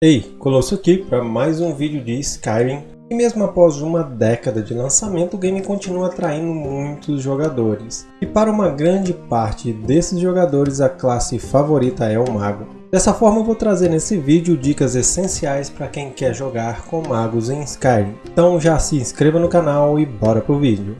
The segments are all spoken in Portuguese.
Ei, Colosso aqui para mais um vídeo de Skyrim e mesmo após uma década de lançamento o game continua atraindo muitos jogadores. E para uma grande parte desses jogadores a classe favorita é o Mago. Dessa forma eu vou trazer nesse vídeo dicas essenciais para quem quer jogar com magos em Skyrim. Então já se inscreva no canal e bora pro vídeo.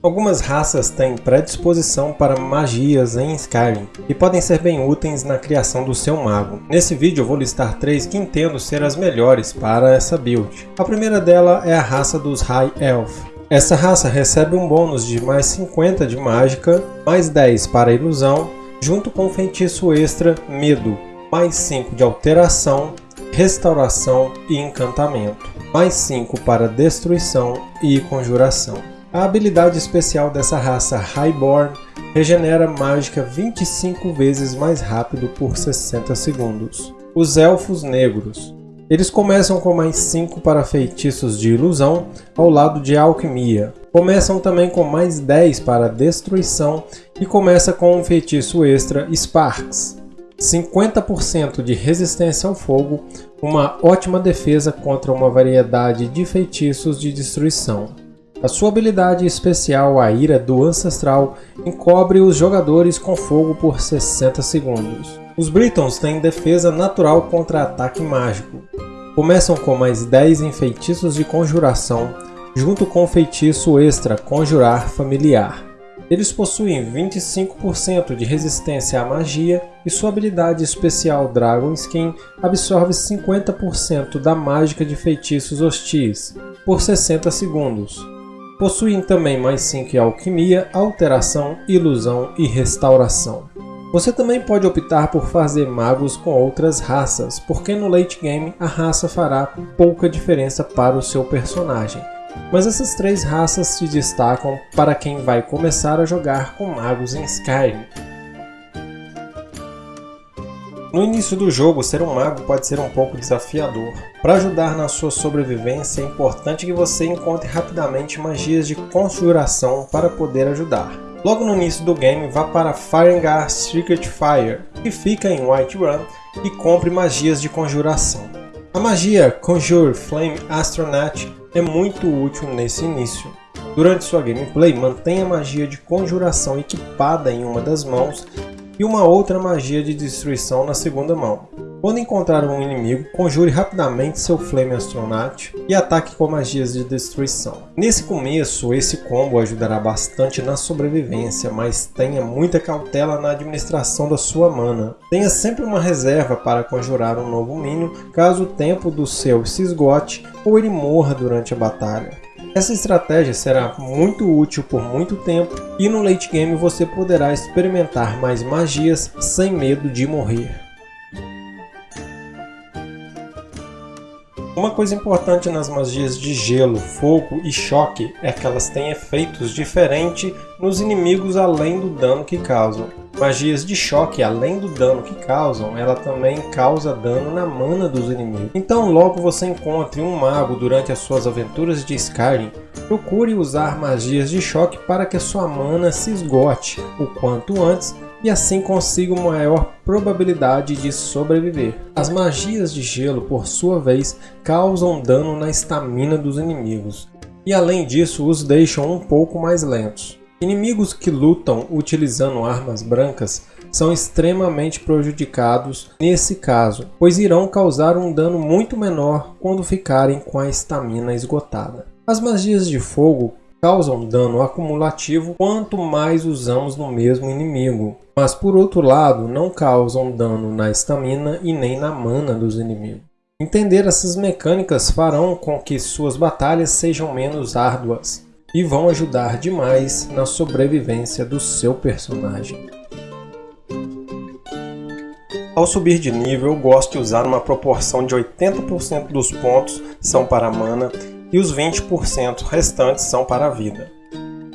Algumas raças têm predisposição para magias em Skyrim e podem ser bem úteis na criação do seu mago. Nesse vídeo eu vou listar três que entendo ser as melhores para essa build. A primeira dela é a raça dos High Elf. Essa raça recebe um bônus de mais 50 de mágica, mais 10 para ilusão, junto com o feitiço extra Medo, mais 5 de alteração, restauração e encantamento, mais 5 para destruição e conjuração. A habilidade especial dessa raça Highborn regenera mágica 25 vezes mais rápido por 60 segundos. Os Elfos Negros. Eles começam com mais 5 para feitiços de ilusão, ao lado de alquimia. Começam também com mais 10 para destruição e começa com um feitiço extra Sparks. 50% de resistência ao fogo, uma ótima defesa contra uma variedade de feitiços de destruição. A sua habilidade especial, a Ira do Ancestral, encobre os jogadores com fogo por 60 segundos. Os Britons têm defesa natural contra ataque mágico. Começam com mais 10 em feitiços de conjuração, junto com o feitiço extra Conjurar Familiar. Eles possuem 25% de resistência à magia e sua habilidade especial Dragon Skin absorve 50% da mágica de feitiços hostis por 60 segundos. Possuem também mais 5 em alquimia, alteração, ilusão e restauração. Você também pode optar por fazer magos com outras raças, porque no late game a raça fará pouca diferença para o seu personagem. Mas essas três raças se destacam para quem vai começar a jogar com magos em Skyrim. No início do jogo, ser um mago pode ser um pouco desafiador. Para ajudar na sua sobrevivência, é importante que você encontre rapidamente magias de conjuração para poder ajudar. Logo no início do game, vá para Farengar Secret Fire, que fica em Whiterun, e compre magias de conjuração. A magia Conjure Flame Astronaut é muito útil nesse início. Durante sua gameplay, mantenha a magia de conjuração equipada em uma das mãos e uma outra magia de destruição na segunda mão. Quando encontrar um inimigo, conjure rapidamente seu Flame Astronaut e ataque com magias de destruição. Nesse começo, esse combo ajudará bastante na sobrevivência, mas tenha muita cautela na administração da sua mana. Tenha sempre uma reserva para conjurar um novo minion caso o tempo do seu se esgote ou ele morra durante a batalha. Essa estratégia será muito útil por muito tempo e no late game você poderá experimentar mais magias sem medo de morrer. Uma coisa importante nas magias de gelo, fogo e choque é que elas têm efeitos diferentes nos inimigos além do dano que causam. Magias de choque, além do dano que causam, ela também causa dano na mana dos inimigos. Então logo você encontre um mago durante as suas aventuras de Skyrim, procure usar magias de choque para que sua mana se esgote o quanto antes e assim consiga uma maior probabilidade de sobreviver. As magias de gelo, por sua vez, causam dano na estamina dos inimigos, e além disso os deixam um pouco mais lentos. Inimigos que lutam utilizando armas brancas são extremamente prejudicados nesse caso, pois irão causar um dano muito menor quando ficarem com a estamina esgotada. As magias de fogo causam dano acumulativo quanto mais usamos no mesmo inimigo, mas por outro lado não causam dano na estamina e nem na mana dos inimigos. Entender essas mecânicas farão com que suas batalhas sejam menos árduas, e vão ajudar demais na sobrevivência do seu personagem. Ao subir de nível, eu gosto de usar uma proporção de 80% dos pontos são para mana e os 20% restantes são para a vida.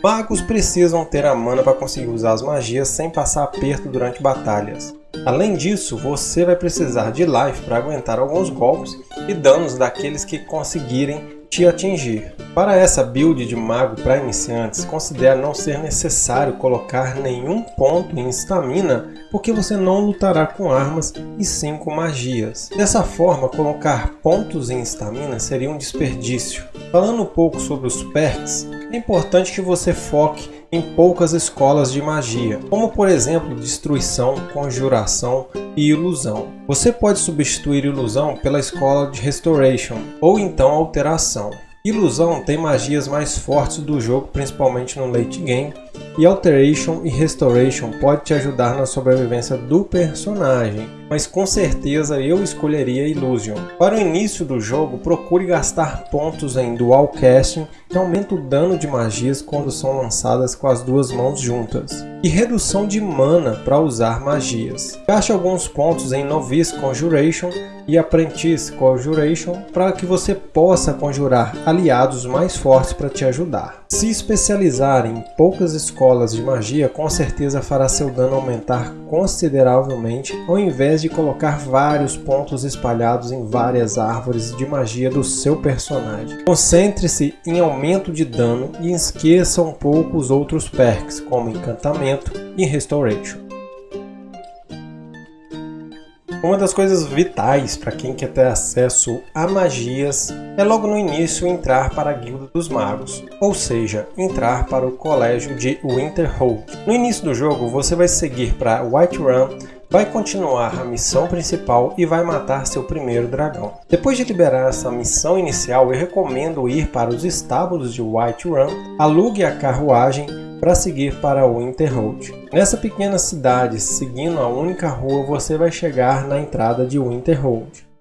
Magos precisam ter a mana para conseguir usar as magias sem passar aperto durante batalhas. Além disso, você vai precisar de life para aguentar alguns golpes e danos daqueles que conseguirem te atingir. Para essa build de mago para iniciantes, considere não ser necessário colocar nenhum ponto em estamina, porque você não lutará com armas e sim com magias. Dessa forma, colocar pontos em estamina seria um desperdício. Falando um pouco sobre os perks, é importante que você foque em poucas escolas de magia, como por exemplo Destruição, Conjuração e Ilusão. Você pode substituir Ilusão pela escola de Restoration, ou então Alteração. Ilusão tem magias mais fortes do jogo, principalmente no late game, e Alteration e Restoration pode te ajudar na sobrevivência do personagem, mas com certeza eu escolheria Illusion. Para o início do jogo, procure gastar pontos em Dual Casting, que aumenta o dano de magias quando são lançadas com as duas mãos juntas, e redução de mana para usar magias. Gaste alguns pontos em Novice Conjuration e Apprentice Conjuration para que você possa conjurar aliados mais fortes para te ajudar. Se especializar em poucas escolas de magia com certeza fará seu dano aumentar consideravelmente ao invés de colocar vários pontos espalhados em várias árvores de magia do seu personagem. Concentre-se em aumento de dano e esqueça um pouco os outros perks como encantamento e restoration. Uma das coisas vitais para quem quer ter acesso a magias é logo no início entrar para a Guilda dos Magos, ou seja, entrar para o colégio de Winterhold. No início do jogo você vai seguir para Whiterun, vai continuar a missão principal e vai matar seu primeiro dragão. Depois de liberar essa missão inicial, eu recomendo ir para os estábulos de Whiterun, alugue a carruagem para seguir para Winterhold. Nessa pequena cidade, seguindo a única rua, você vai chegar na entrada de Winterhold.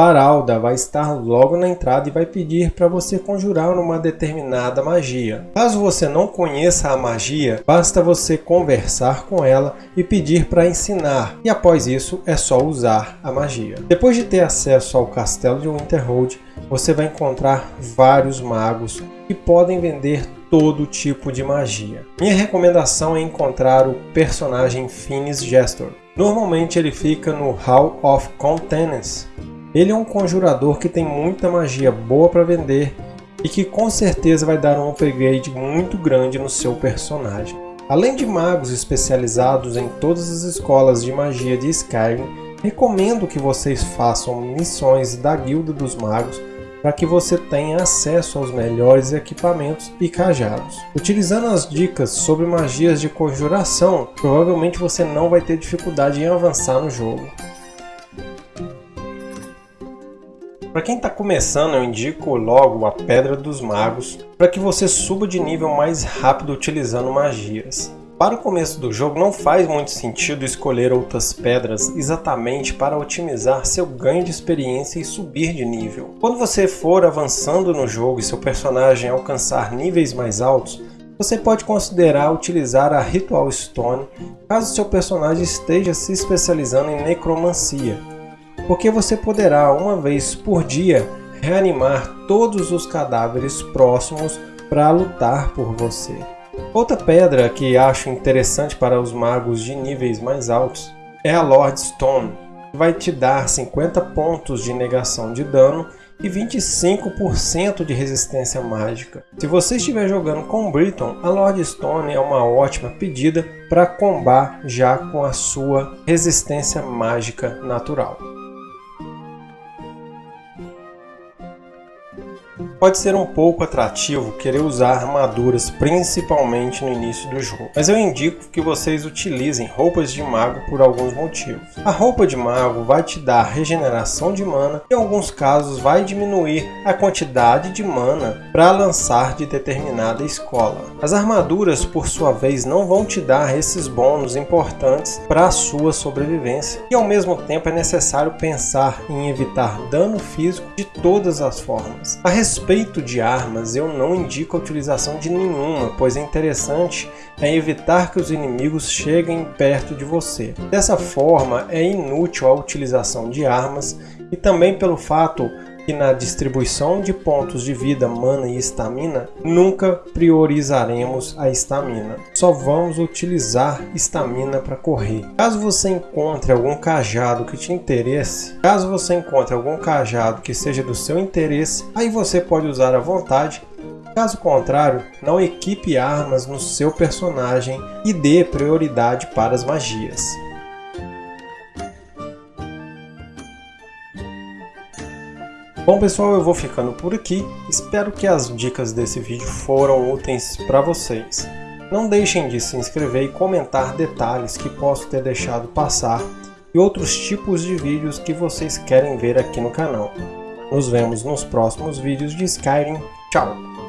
Paralda vai estar logo na entrada e vai pedir para você conjurar uma determinada magia. Caso você não conheça a magia, basta você conversar com ela e pedir para ensinar, e após isso é só usar a magia. Depois de ter acesso ao castelo de Winterhold, você vai encontrar vários magos que podem vender todo tipo de magia. Minha recomendação é encontrar o personagem Finis Gestor. Normalmente ele fica no Hall of Countenance. Ele é um conjurador que tem muita magia boa para vender e que com certeza vai dar um upgrade muito grande no seu personagem. Além de magos especializados em todas as escolas de magia de Skyrim, recomendo que vocês façam missões da Guilda dos Magos para que você tenha acesso aos melhores equipamentos e cajados. Utilizando as dicas sobre magias de conjuração, provavelmente você não vai ter dificuldade em avançar no jogo. Para quem está começando, eu indico logo a Pedra dos Magos para que você suba de nível mais rápido utilizando magias. Para o começo do jogo não faz muito sentido escolher outras pedras exatamente para otimizar seu ganho de experiência e subir de nível. Quando você for avançando no jogo e seu personagem alcançar níveis mais altos, você pode considerar utilizar a Ritual Stone caso seu personagem esteja se especializando em necromancia, porque você poderá uma vez por dia reanimar todos os cadáveres próximos para lutar por você. Outra pedra que acho interessante para os magos de níveis mais altos é a Lord Stone, que vai te dar 50 pontos de negação de dano e 25% de resistência mágica. Se você estiver jogando com Briton, a Lord Stone é uma ótima pedida para combar já com a sua resistência mágica natural. Pode ser um pouco atrativo querer usar armaduras principalmente no início do jogo, mas eu indico que vocês utilizem roupas de mago por alguns motivos. A roupa de mago vai te dar regeneração de mana e em alguns casos vai diminuir a quantidade de mana para lançar de determinada escola. As armaduras por sua vez não vão te dar esses bônus importantes para a sua sobrevivência e ao mesmo tempo é necessário pensar em evitar dano físico de todas as formas. A respeito de armas, eu não indico a utilização de nenhuma, pois é interessante é evitar que os inimigos cheguem perto de você. Dessa forma, é inútil a utilização de armas e também pelo fato que na distribuição de pontos de vida, mana e estamina, nunca priorizaremos a estamina. Só vamos utilizar estamina para correr. Caso você encontre algum cajado que te interesse, caso você encontre algum cajado que seja do seu interesse, aí você pode usar à vontade Caso contrário, não equipe armas no seu personagem e dê prioridade para as magias. Bom pessoal, eu vou ficando por aqui. Espero que as dicas desse vídeo foram úteis para vocês. Não deixem de se inscrever e comentar detalhes que posso ter deixado passar e outros tipos de vídeos que vocês querem ver aqui no canal. Nos vemos nos próximos vídeos de Skyrim. Tchau!